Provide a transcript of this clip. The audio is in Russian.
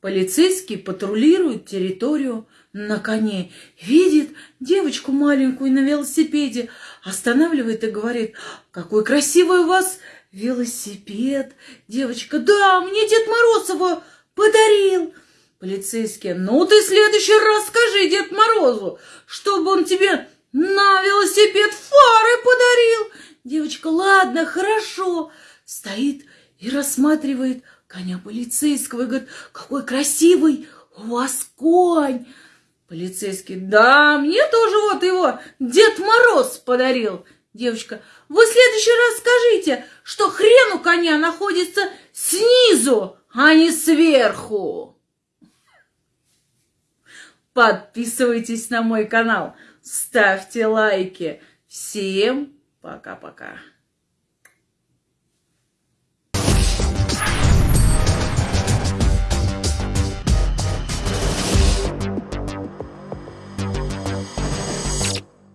Полицейский патрулирует территорию на коне. Видит девочку маленькую на велосипеде. Останавливает и говорит, какой красивый у вас велосипед. Девочка, да, мне Дед Мороз его подарил. Полицейский, ну ты в следующий раз скажи Дед Морозу, чтобы он тебе на велосипед фары подарил. Девочка, ладно, хорошо. Стоит и рассматривает коня полицейского и говорит, какой красивый у вас конь. Полицейский, да, мне тоже вот его Дед Мороз подарил. Девочка, вы в следующий раз скажите, что хрен у коня находится снизу, а не сверху. Подписывайтесь на мой канал, ставьте лайки. Всем пока-пока.